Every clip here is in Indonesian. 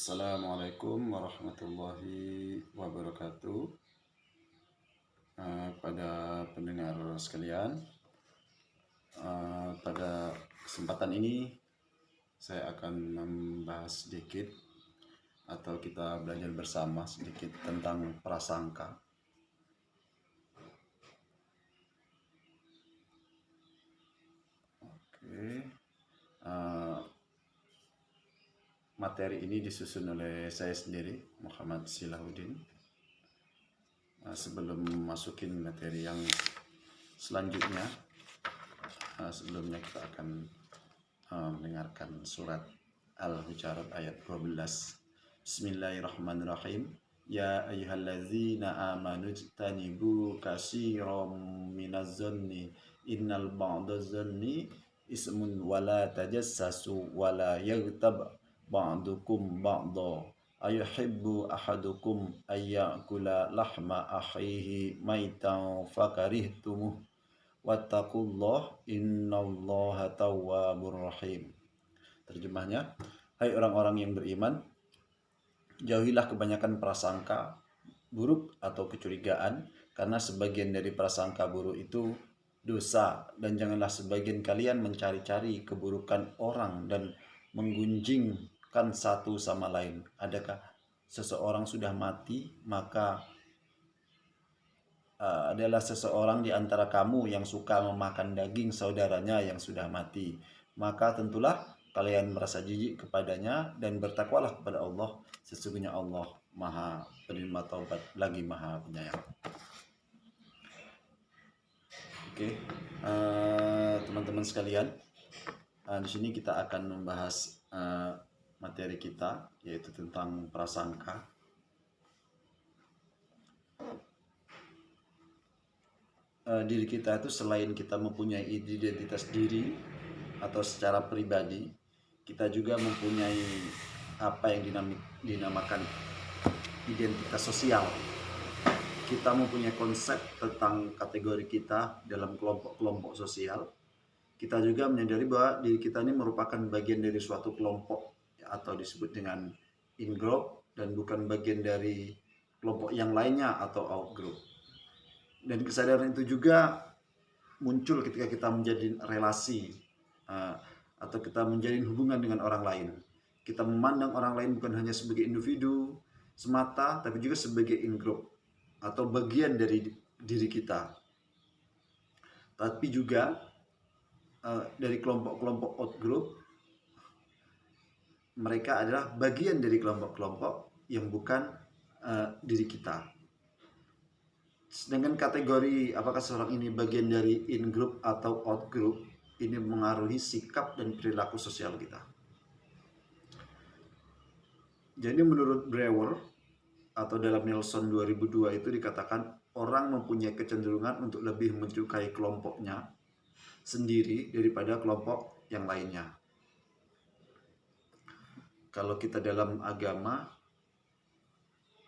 Assalamualaikum warahmatullahi wabarakatuh. Uh, Pada pendengar sekalian uh, Pada kesempatan ini Saya akan membahas sedikit Atau kita belajar bersama sedikit tentang prasangka. Oke uh, materi ini disusun oleh saya sendiri Muhammad Silahuddin. Nah, sebelum masukin materi yang selanjutnya nah, sebelumnya kita akan uh, mendengarkan surat Al-Hujarat ayat 12 Bismillahirrahmanirrahim. Ya ayyuhallazina amanu jtanibu kasiram minaz zanni innal ba'da zanni ismun wala tajassasu wala yaghtab ba'dukum ba'da ayuhibbu ahadukum ayyakula lahma akhihi maitan fakarihtumuh wattaqullah innallaha tawwabur rahim. Terjemahnya hai orang-orang yang beriman jauhilah kebanyakan prasangka buruk atau kecurigaan karena sebagian dari prasangka buruk itu dosa dan janganlah sebagian kalian mencari-cari keburukan orang dan menggunjing kan satu sama lain. Adakah seseorang sudah mati, maka uh, adalah seseorang di antara kamu yang suka memakan daging saudaranya yang sudah mati. Maka tentulah kalian merasa jijik kepadanya dan bertakwalah kepada Allah. Sesungguhnya Allah maha penerima taubat lagi maha penyayang. Oke, okay. uh, teman-teman sekalian, uh, di sini kita akan membahas uh, materi kita yaitu tentang prasangka. Uh, diri kita itu selain kita mempunyai identitas diri atau secara pribadi, kita juga mempunyai apa yang dinamik, dinamakan identitas sosial. Kita mempunyai konsep tentang kategori kita dalam kelompok-kelompok sosial. Kita juga menyadari bahwa diri kita ini merupakan bagian dari suatu kelompok atau disebut dengan in-group dan bukan bagian dari kelompok yang lainnya atau out-group. Dan kesadaran itu juga muncul ketika kita menjadi relasi uh, atau kita menjalin hubungan dengan orang lain. Kita memandang orang lain bukan hanya sebagai individu semata, tapi juga sebagai in-group atau bagian dari diri kita. Tapi juga uh, dari kelompok-kelompok out-group mereka adalah bagian dari kelompok-kelompok yang bukan uh, diri kita. Dengan kategori apakah seorang ini bagian dari in group atau out group, ini mengaruhi sikap dan perilaku sosial kita. Jadi menurut Brewer atau dalam Nelson 2002 itu dikatakan orang mempunyai kecenderungan untuk lebih menyukai kelompoknya sendiri daripada kelompok yang lainnya kalau kita dalam agama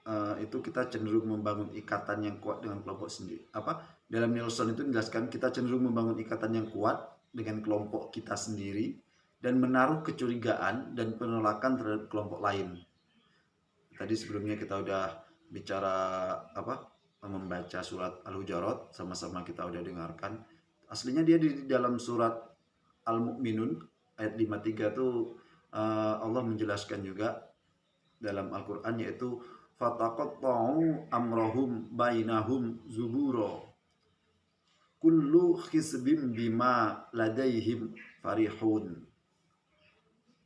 uh, itu kita cenderung membangun ikatan yang kuat dengan kelompok sendiri. Apa? Dalam Nelson itu menjelaskan kita cenderung membangun ikatan yang kuat dengan kelompok kita sendiri dan menaruh kecurigaan dan penolakan terhadap kelompok lain. Tadi sebelumnya kita udah bicara apa? membaca surat Al-Hujarat sama-sama kita udah dengarkan. Aslinya dia di dalam surat Al-Mu'minun ayat 53 tuh uh, Allah menjelaskan juga dalam Al-Quran yaitu fataqatta'u amrohum bainahum zuburo. Kullu khisbim bima ladaihim farihun.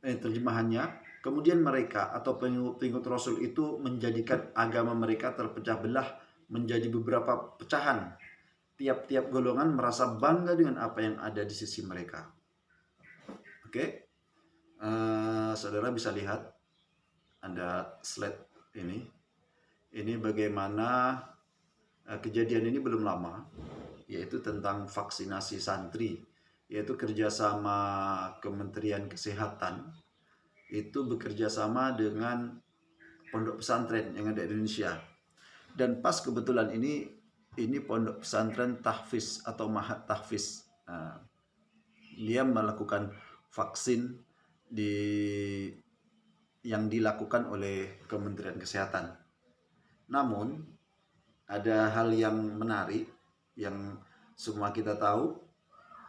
Eh, terjemahannya kemudian mereka atau pengikut Rasul itu menjadikan agama mereka terpecah belah menjadi beberapa pecahan. Tiap-tiap golongan merasa bangga dengan apa yang ada di sisi mereka. Oke? okay? Uh, saudara bisa lihat ada slide ini. Ini bagaimana uh, kejadian ini belum lama yaitu tentang vaksinasi santri yaitu kerjasama Kementerian Kesehatan itu bekerjasama dengan pondok pesantren yang ada di Indonesia. Dan pas kebetulan ini ini pondok pesantren tahfiz atau mahat tahfiz. Nah, dia melakukan vaksin di yang dilakukan oleh Kementerian Kesehatan. Namun ada hal yang menarik yang semua kita tahu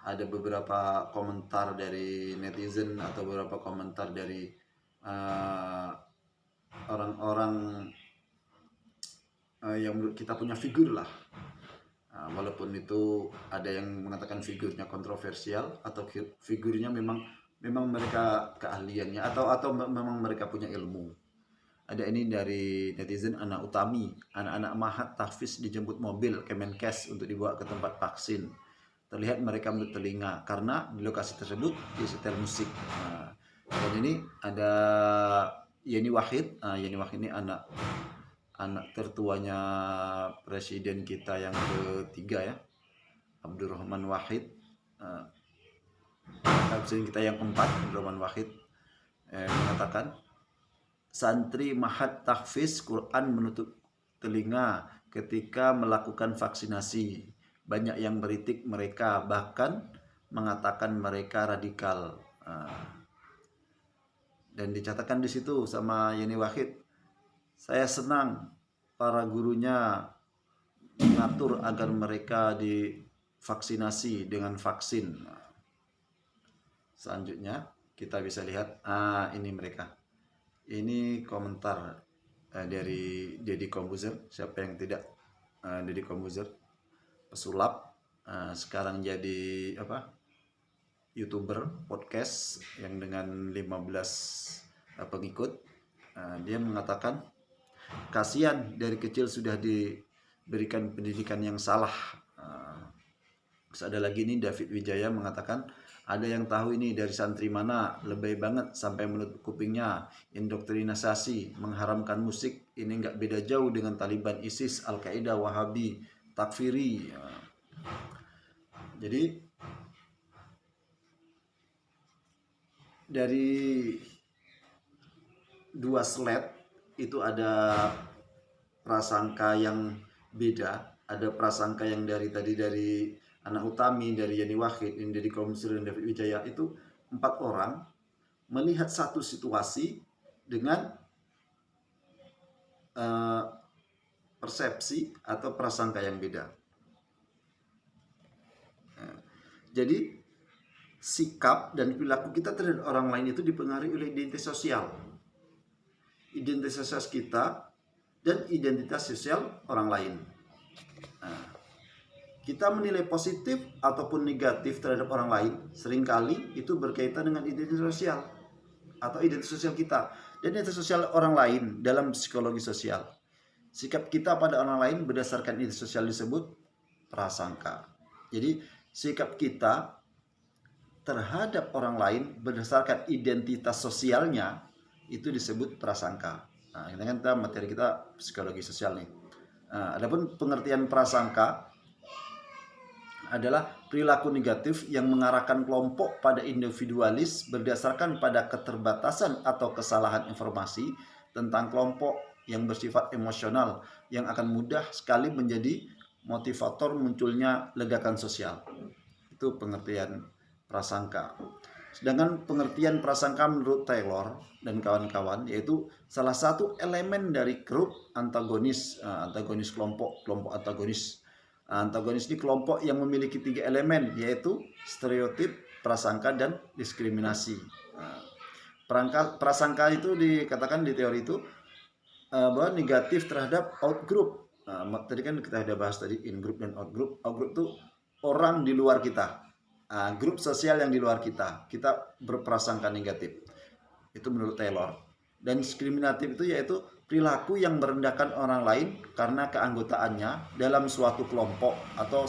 ada beberapa komentar dari netizen atau beberapa komentar dari eh, orang-orang uh, uh, yang kita punya figur lah uh, walaupun itu ada yang mengatakan figurnya kontroversial atau figurnya memang memang mereka keahliannya atau atau memang mereka punya ilmu. Ada ini dari netizen anak utami, anak-anak mahat tahfiz dijemput mobil Kemenkes untuk dibawa ke tempat vaksin. Terlihat mereka bertelinga karena di lokasi tersebut disetel musik. Nah, dan ini ada Yeni Wahid, nah, Yeni Wahid ini anak anak tertuanya presiden kita yang ketiga ya, Abdurrahman Wahid. Nah, Presiden kita yang keempat, Abdurrahman Wahid eh, mengatakan santri mahat tahfiz Quran menutup telinga ketika melakukan vaksinasi. Banyak yang beritik mereka bahkan mengatakan mereka radikal. Ah. Dan dicatatkan di situ sama Yeni Wahid. Saya senang para gurunya mengatur agar mereka divaksinasi dengan vaksin. Selanjutnya kita bisa lihat ah ini mereka. Ini komentar uh, dari Deddy Kombuzer. Siapa yang tidak uh, Deddy Kombuzer pesulap uh, sekarang jadi apa? YouTuber podcast yang dengan 15 uh, pengikut. Uh, dia mengatakan kasihan dari kecil sudah diberikan pendidikan yang salah. Uh, terus ada lagi ini David Wijaya mengatakan ada yang tahu ini dari santri mana, lebay banget sampai menutup kupingnya, indoktrinasasi, mengharamkan musik, ini nggak beda jauh dengan Taliban, ISIS, Al-Qaeda, Wahabi, Takfiri. Ya. Jadi dari dua slide itu ada prasangka yang beda, ada prasangka yang dari tadi dari anak Utami, dari Yani Wahid, ini dari Komsir dan David Wijaya itu empat orang melihat satu situasi dengan uh, persepsi atau prasangka yang beda. Uh, jadi sikap dan perilaku kita terhadap orang lain itu dipengaruhi oleh identitas sosial. Identitas sosial kita dan identitas sosial orang lain. Nah, kita menilai positif ataupun negatif terhadap orang lain sering kali itu berkaitan dengan identitas sosial atau identitas sosial kita dan identitas sosial orang lain dalam psikologi sosial. Sikap kita pada orang lain berdasarkan identitas sosial disebut prasangka. Jadi sikap kita terhadap orang lain berdasarkan identitas sosialnya itu disebut prasangka. Nah, ini kan kita materi kita psikologi sosial nih. Nah, adapun pengertian prasangka adalah perilaku negatif yang mengarahkan kelompok pada individualis berdasarkan pada keterbatasan atau kesalahan informasi tentang kelompok yang bersifat emosional yang akan mudah sekali menjadi motivator munculnya ledakan sosial. Itu pengertian prasangka. Sedangkan pengertian prasangka menurut Taylor dan kawan-kawan yaitu salah satu elemen dari grup antagonis, eh, antagonis kelompok, kelompok antagonis Antagonis ini kelompok yang memiliki tiga elemen yaitu stereotip, prasangka, dan diskriminasi. Nah, perangka, prasangka itu dikatakan di teori itu uh, bahwa negatif terhadap outgroup. Nah, tadi kan kita sudah bahas tadi in group dan out group. Out group itu orang di luar kita, uh, grup sosial yang di luar kita. Kita berprasangka negatif. Itu menurut Taylor. Dan diskriminatif itu yaitu perilaku yang merendahkan orang lain karena keanggotaannya dalam suatu kelompok atau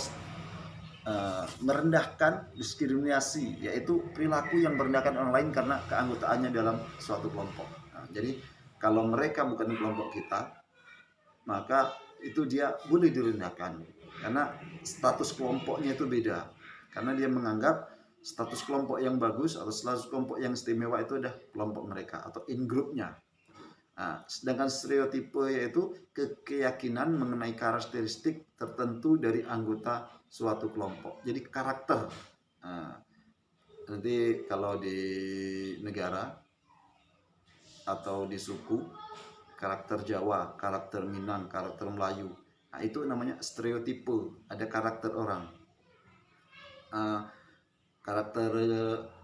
uh, merendahkan diskriminasi yaitu perilaku yang merendahkan orang lain karena keanggotaannya dalam suatu kelompok. Nah, jadi kalau mereka bukan kelompok kita maka itu dia boleh direndahkan. Karena status kelompoknya itu beda. Karena dia menganggap status kelompok yang bagus atau status kelompok yang istimewa itu adalah kelompok mereka atau in groupnya Nah, sedangkan stereotipe yaitu keyakinan mengenai karakteristik tertentu dari anggota suatu kelompok. Jadi karakter. Nah, nanti kalau di negara atau di suku karakter Jawa, karakter Minang, karakter Melayu. Nah, itu namanya stereotipe, ada karakter orang. Uh, karakter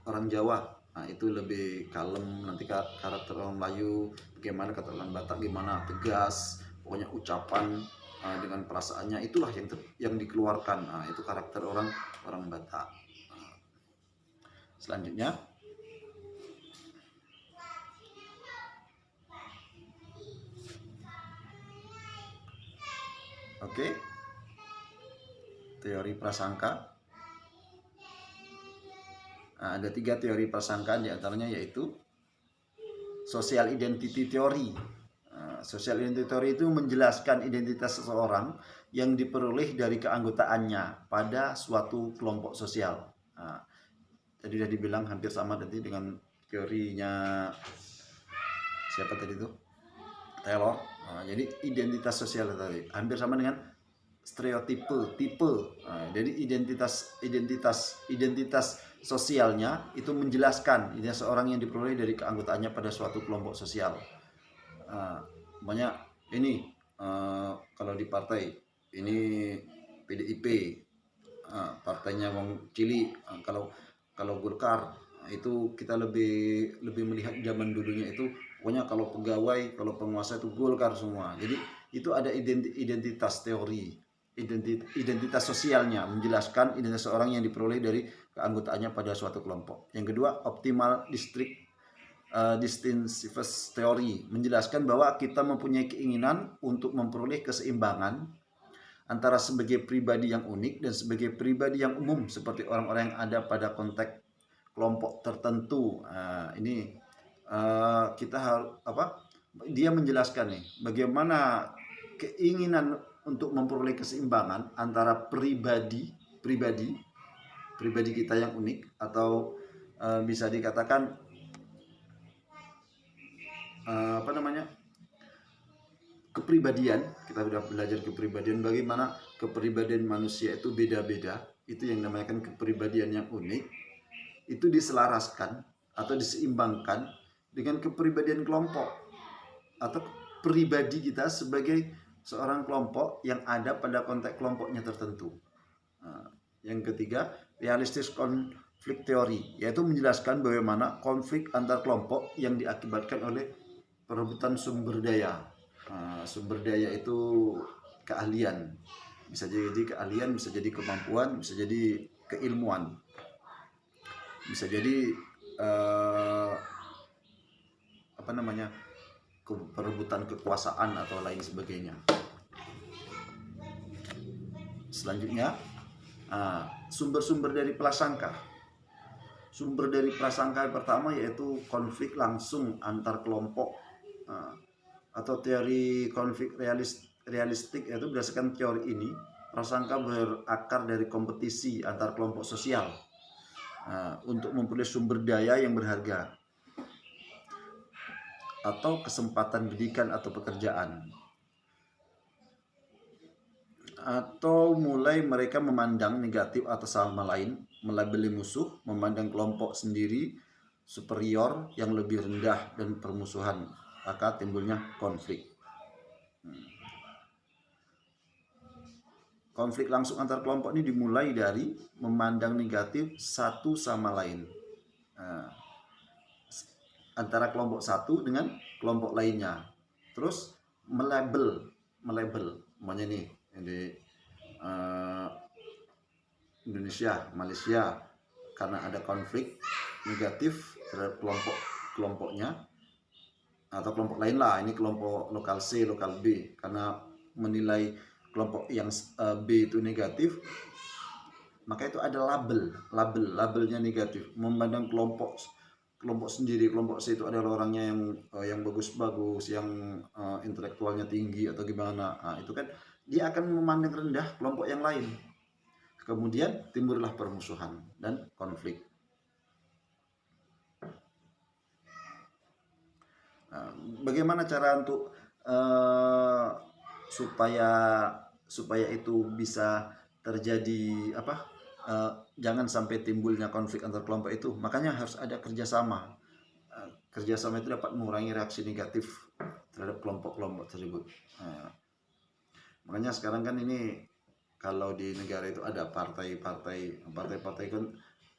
orang Jawa, nah itu lebih kalem, nanti karakter orang Melayu, bagaimana kata orang Batak, gimana tegas, pokoknya ucapan uh, dengan perasaannya itulah yang yang dikeluarkan. Nah, itu karakter orang orang Batak. Nah, selanjutnya Oke. Teori prasangka. Nah, ada tiga teori prasangka di antaranya yaitu social identity theory. Nah, social identity theory itu menjelaskan identitas seseorang yang diperoleh dari keanggotaannya pada suatu kelompok sosial. Nah, tadi sudah dibilang hampir sama tadi dengan teorinya siapa tadi itu? Taylor. Nah, jadi identitas sosial tadi hampir sama dengan stereotipe, tipe. Nah, jadi identitas identitas identitas sosialnya itu menjelaskan ini seorang yang diperoleh dari keanggotaannya pada suatu kelompok sosial. Nah, banyak ini uh, kalau di partai ini PDIP uh, partainya Wong Cili uh, kalau kalau Golkar itu kita lebih lebih melihat zaman dulunya itu pokoknya kalau pegawai kalau penguasa itu golkar semua jadi itu ada identitas teori identitas sosialnya menjelaskan identitas seorang yang diperoleh dari keanggotaannya pada suatu kelompok yang kedua optimal district uh, distinctiveness teori menjelaskan bahwa kita mempunyai keinginan untuk memperoleh keseimbangan antara sebagai pribadi yang unik dan sebagai pribadi yang umum seperti orang-orang yang ada pada konteks kelompok tertentu. Nah, ini uh, kita harus apa dia menjelaskan nih bagaimana keinginan untuk memperoleh keseimbangan antara pribadi pribadi pribadi kita yang unik atau uh, bisa dikatakan uh, apa namanya kepribadian kita sudah belajar kepribadian bagaimana kepribadian manusia itu beda-beda itu yang namanya kepribadian yang unik itu diselaraskan atau diseimbangkan dengan kepribadian kelompok atau pribadi kita sebagai seorang kelompok yang ada pada konteks kelompoknya tertentu. Nah, yang ketiga, realistis konflik teori, yaitu menjelaskan bagaimana konflik antar kelompok yang diakibatkan oleh perebutan sumber daya. Nah, sumber daya itu keahlian, bisa jadi keahlian, bisa jadi kemampuan, bisa jadi keilmuan, bisa jadi uh, apa namanya perebutan kekuasaan atau lain sebagainya. Selanjutnya ah, sumber-sumber dari prasangka. Sumber dari prasangka pertama yaitu konflik langsung antar kelompok uh, atau teori konflik realis, realistik yaitu berdasarkan teori ini prasangka berakar dari kompetisi antar kelompok sosial uh, untuk memperoleh sumber daya yang berharga atau kesempatan pendidikan atau pekerjaan atau mulai mereka memandang negatif atas sama lain, melabeli musuh, memandang kelompok sendiri superior yang lebih rendah dan permusuhan, maka timbulnya konflik. Konflik langsung antar kelompok ini dimulai dari memandang negatif satu sama lain. Nah, antara kelompok satu dengan kelompok lainnya. Terus melabel, melabel, namanya nih di uh, Indonesia, Malaysia karena ada konflik negatif terhadap kelompok kelompoknya atau kelompok lain lah. Ini kelompok lokal C lokal B. Karena menilai kelompok yang uh, B itu negatif maka itu ada label label labelnya negatif. Memandang kelompok kelompok sendiri kelompok C itu adalah orangnya yang uh, yang bagus-bagus yang uh, intelektualnya tinggi atau gimana. Nah, itu kan dia akan memandang rendah kelompok yang lain. Kemudian timbullah permusuhan dan konflik. Nah, bagaimana cara untuk uh, supaya supaya itu bisa terjadi apa uh, jangan sampai timbulnya konflik antar kelompok itu makanya harus ada kerjasama uh, kerjasama itu dapat mengurangi reaksi negatif terhadap kelompok-kelompok tersebut. Nah, makanya sekarang kan ini kalau di negara itu ada partai-partai, partai-partai kan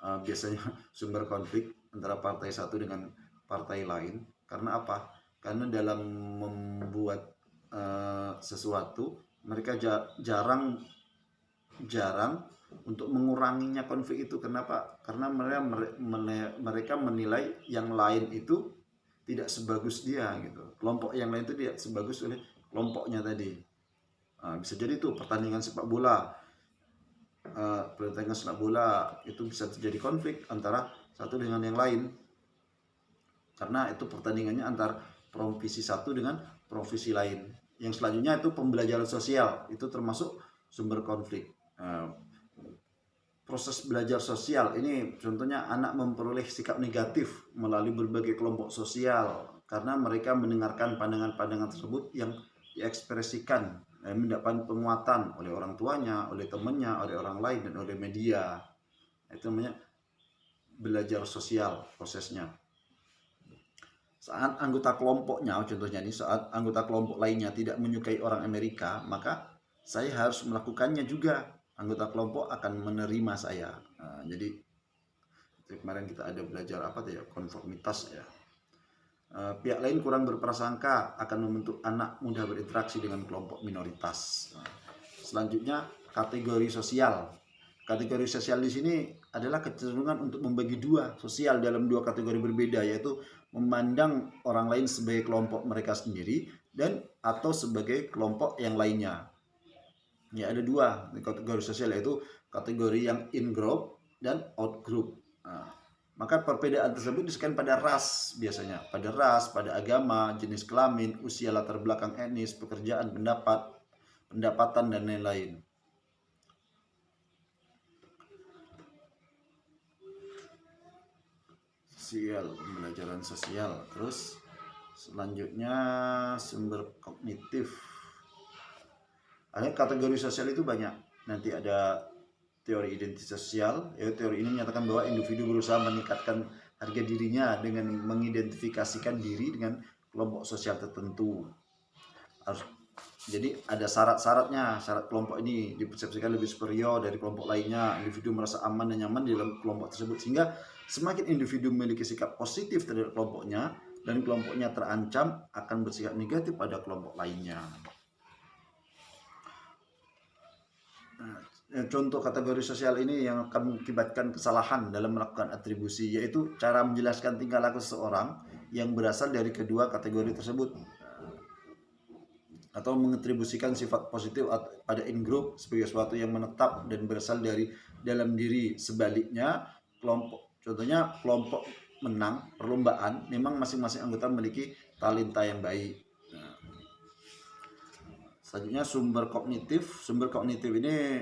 uh, biasanya sumber konflik antara partai satu dengan partai lain. Karena apa? Karena dalam membuat uh, sesuatu mereka jarang jarang untuk menguranginya konflik itu. Kenapa? Karena mereka mereka menilai yang lain itu tidak sebagus dia gitu. Kelompok yang lain itu tidak sebagus oleh kelompoknya tadi. Nah, bisa jadi itu pertandingan sepak bola uh, pertandingan sepak bola itu bisa terjadi konflik antara satu dengan yang lain. Karena itu pertandingannya antar provinsi satu dengan provinsi lain. Yang selanjutnya itu pembelajaran sosial. Itu termasuk sumber konflik nah, proses belajar sosial ini contohnya anak memperoleh sikap negatif melalui berbagai kelompok sosial karena mereka mendengarkan pandangan-pandangan tersebut yang diekspresikan dan mendapat penguatan oleh orang tuanya, oleh temannya, oleh orang lain dan oleh media. Itu namanya belajar sosial prosesnya saat anggota kelompoknya, contohnya ini saat anggota kelompok lainnya tidak menyukai orang Amerika, maka saya harus melakukannya juga. Anggota kelompok akan menerima saya. Nah, jadi kemarin kita ada belajar apa tuh ya konformitas ya. Uh, pihak lain kurang berprasangka akan membentuk anak mudah berinteraksi dengan kelompok minoritas. Nah, selanjutnya kategori sosial. Kategori sosial di sini adalah kecenderungan untuk membagi dua sosial dalam dua kategori berbeda yaitu memandang orang lain sebagai kelompok mereka sendiri dan atau sebagai kelompok yang lainnya. Ya ada dua kategori sosial yaitu kategori yang in group dan out group. Nah, maka perbedaan tersebut disebutkan pada ras biasanya, pada ras, pada agama, jenis kelamin, usia latar belakang etnis, pekerjaan, pendapat, pendapatan dan lain-lain. sosial pembelajaran sosial terus selanjutnya sumber kognitif ada kategori sosial itu banyak. Nanti ada teori identitas sosial. Ya teori ini menyatakan bahwa individu berusaha meningkatkan harga dirinya dengan mengidentifikasikan diri dengan kelompok sosial tertentu. Harus jadi ada syarat-syaratnya. Syarat kelompok ini dipersepsikan lebih superior dari kelompok lainnya. Individu merasa aman dan nyaman di dalam kelompok tersebut. Sehingga Semakin individu memiliki sikap positif terhadap kelompoknya dan kelompoknya terancam akan bersikap negatif pada kelompok lainnya. Nah, contoh kategori sosial ini yang akan mengakibatkan kesalahan dalam melakukan atribusi yaitu cara menjelaskan tingkah laku seseorang yang berasal dari kedua kategori tersebut atau mengatribusikan sifat positif pada in group sebagai sesuatu yang menetap dan berasal dari dalam diri sebaliknya kelompok Contohnya kelompok menang perlombaan, memang masing-masing anggota memiliki talenta yang baik. Selanjutnya sumber kognitif. Sumber kognitif ini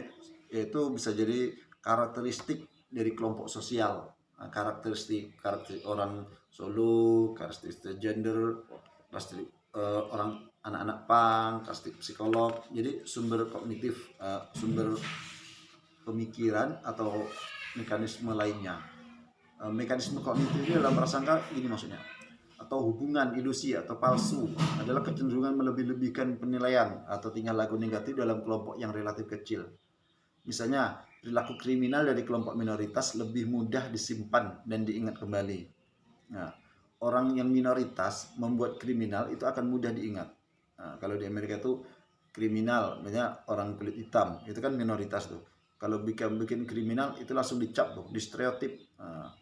yaitu bisa jadi karakteristik dari kelompok sosial. Nah, karakteristik karakteristik orang solo, karakteristik gender, karakteristik uh, orang anak-anak pang, karakteristik psikolog. Jadi sumber kognitif, uh, sumber pemikiran atau mekanisme lainnya. Eh, mekanisme kognitif ini dalam prasangka ini maksudnya atau hubungan ilusi atau palsu adalah kecenderungan melebih-lebihkan penilaian atau tingkah laku negatif dalam kelompok yang relatif kecil. Misalnya, perilaku kriminal dari kelompok minoritas lebih mudah disimpan dan diingat kembali. Nah, orang yang minoritas membuat kriminal itu akan mudah diingat. Nah, kalau di Amerika itu kriminal, misalnya orang kulit hitam, itu kan minoritas tuh. Kalau bikin bikin kriminal itu langsung dicap tuh, di stereotip. Nah,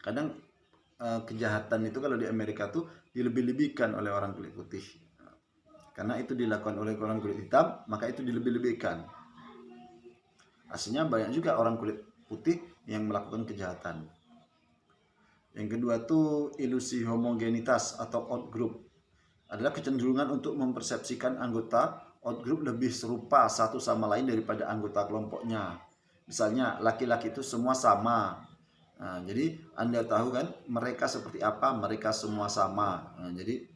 kadang uh, kejahatan itu kalau di Amerika tuh dilebih-lebihkan oleh orang kulit putih. Karena itu dilakukan oleh orang kulit hitam maka itu dilebih-lebihkan. Aslinya banyak juga orang kulit putih yang melakukan kejahatan. Yang kedua tuh ilusi homogenitas atau outgroup adalah kecenderungan untuk mempersepsikan anggota outgroup lebih serupa satu sama lain daripada anggota kelompoknya. Misalnya laki-laki itu semua sama, Nah, jadi Anda tahu kan mereka seperti apa? Mereka semua sama. Nah, jadi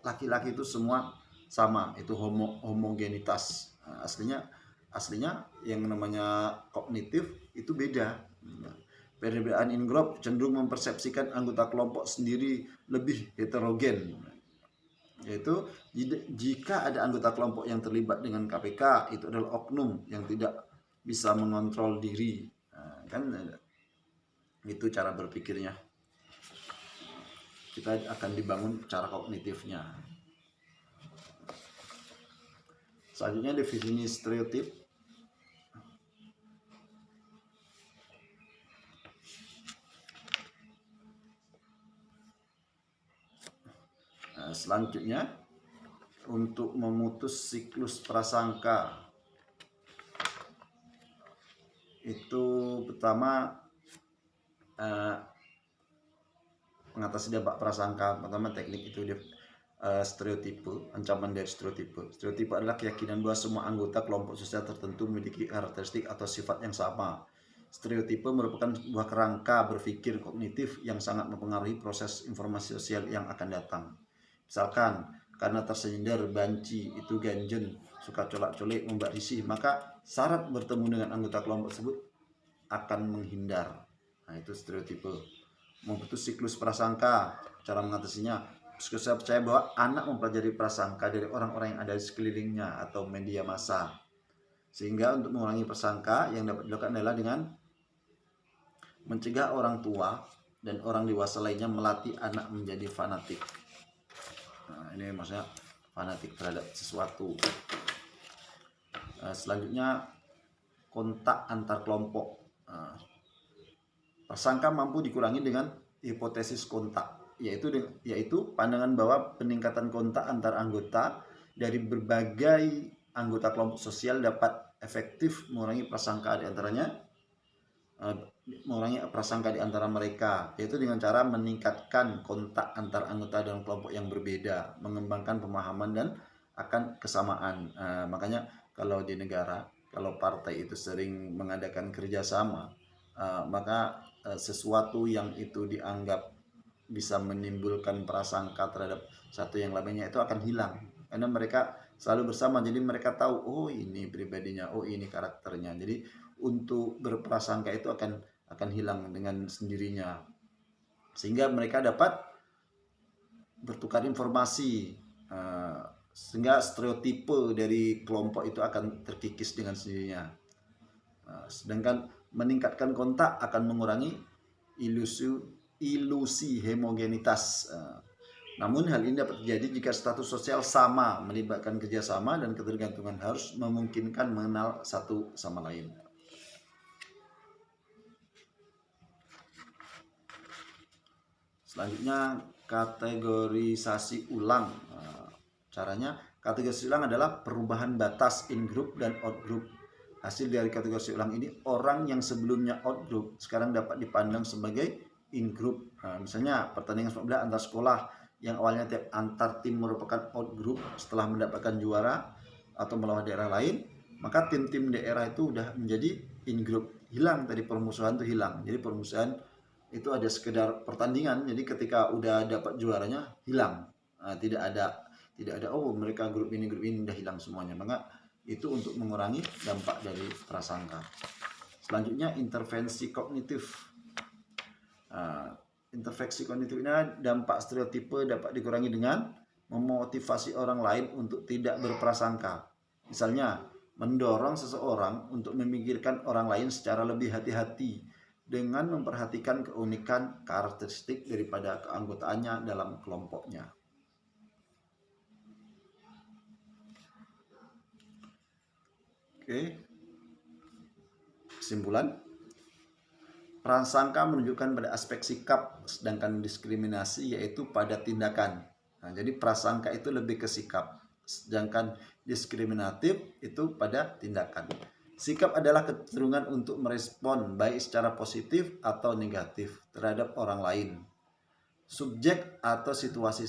laki-laki itu semua sama, itu homo homogenitas. Nah, aslinya aslinya yang namanya kognitif itu beda. Nah, Perbedaan in-group cenderung mempersepsikan anggota kelompok sendiri lebih heterogen. Yaitu jika ada anggota kelompok yang terlibat dengan KPK, itu adalah oknum yang tidak bisa mengontrol diri. Nah, kan itu cara berpikirnya. Kita akan dibangun cara kognitifnya. Selanjutnya definisi stereotip selanjutnya untuk memutus siklus prasangka itu pertama uh, mengatasi dampak prasangka pertama teknik itu dia uh, stereotipe ancaman dari stereotipe. Stereotipe adalah keyakinan bahwa semua anggota kelompok sosial tertentu memiliki karakteristik atau sifat yang sama. Stereotipe merupakan sebuah kerangka berpikir kognitif yang sangat mempengaruhi proses informasi sosial yang akan datang. Misalkan karena tersindir banci itu ganjen suka colak-colik membuat risih maka syarat bertemu dengan anggota kelompok tersebut akan menghindar nah itu stereotipe. Memutus siklus prasangka cara mengatasinya. Saya percaya bahwa anak mempelajari prasangka dari orang-orang yang ada di sekelilingnya atau media massa. Sehingga untuk mengurangi prasangka yang dapat dilakukan adalah dengan mencegah orang tua dan orang dewasa lainnya melatih anak menjadi fanatik. Nah, ini maksudnya fanatik terhadap sesuatu. Uh, selanjutnya kontak antar kelompok. Uh, persangka mampu dikurangi dengan hipotesis kontak yaitu yaitu pandangan bahwa peningkatan kontak antar anggota dari berbagai anggota kelompok sosial dapat efektif mengurangi prasangka di antaranya uh, mengurangi prasangka di antara mereka yaitu dengan cara meningkatkan kontak antar anggota dalam kelompok yang berbeda mengembangkan pemahaman dan akan kesamaan. Uh, makanya kalau di negara kalau partai itu sering mengadakan kerjasama uh, maka sesuatu yang itu dianggap bisa menimbulkan prasangka terhadap satu yang lainnya itu akan hilang. Karena mereka selalu bersama. Jadi mereka tahu oh ini pribadinya oh ini karakternya. Jadi untuk berprasangka itu akan akan hilang dengan sendirinya. Sehingga mereka dapat bertukar informasi uh, sehingga stereotipe dari kelompok itu akan terkikis dengan sendirinya. Uh, sedangkan meningkatkan kontak akan mengurangi ilusi ilusi homogenitas uh, namun hal ini dapat terjadi jika status sosial sama melibatkan kerjasama dan ketergantungan harus memungkinkan mengenal satu sama lain. Selanjutnya kategorisasi ulang. Nah, caranya kategorisasi ulang adalah perubahan batas in group dan out group. Hasil dari kategorisasi ulang ini orang yang sebelumnya out group sekarang dapat dipandang sebagai in group. Nah, misalnya pertandingan sepak bola antar sekolah yang awalnya tiap antar tim merupakan out group setelah mendapatkan juara atau melawan daerah lain, maka tim-tim daerah itu udah menjadi in group. Hilang tadi permusuhan itu hilang. Jadi permusuhan itu ada sekedar pertandingan jadi ketika udah dapat juaranya hilang nah, tidak ada tidak ada oh mereka grup ini grup ini udah hilang semuanya maka itu untuk mengurangi dampak dari prasangka. Selanjutnya intervensi kognitif. Nah, intervensi kognitif ini dampak stereotipe dapat dikurangi dengan memotivasi orang lain untuk tidak berprasangka. Misalnya mendorong seseorang untuk memikirkan orang lain secara lebih hati-hati dengan memperhatikan keunikan karakteristik daripada keanggotaannya dalam kelompoknya. Oke. Kesimpulan. Prasangka menunjukkan pada aspek sikap, sedangkan diskriminasi yaitu pada tindakan. Nah, jadi prasangka itu lebih ke sikap, sedangkan diskriminatif itu pada tindakan. Sikap adalah kecenderungan untuk merespon baik secara positif atau negatif terhadap orang lain. Subjek atau situasi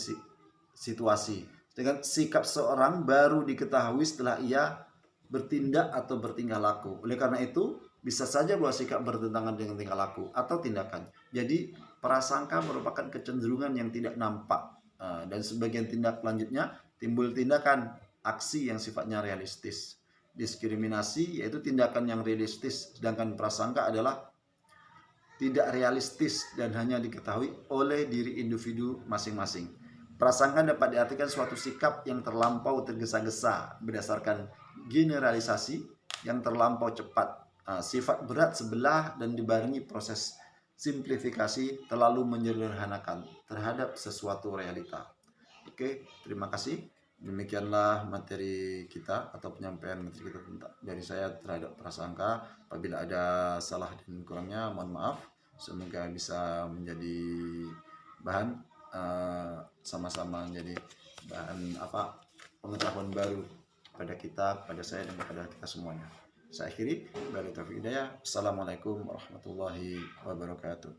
situasi. Dengan sikap seorang baru diketahui setelah ia bertindak atau bertingkah laku. Oleh karena itu, bisa saja bahwa sikap bertentangan dengan tingkah laku atau tindakan. Jadi, prasangka merupakan kecenderungan yang tidak nampak. Eh, dan sebagian tindak lanjutnya timbul tindakan aksi yang sifatnya realistis diskriminasi yaitu tindakan yang realistis sedangkan prasangka adalah tidak realistis dan hanya diketahui oleh diri individu masing-masing. Prasangka dapat diartikan suatu sikap yang terlampau tergesa-gesa berdasarkan generalisasi yang terlampau cepat, uh, sifat berat sebelah dan dibarengi proses simplifikasi terlalu menyederhanakan terhadap sesuatu realita. Oke, terima kasih. Demikianlah materi kita atau penyampaian materi kita tentang dari saya terhadap prasangka. Apabila ada salah dan kurangnya, mohon maaf. Semoga bisa menjadi bahan eh, sama-sama uh, menjadi bahan apa pengetahuan baru pada kita, pada saya dan kepada kita semuanya. Saya akhiri. Assalamualaikum warahmatullahi wabarakatuh.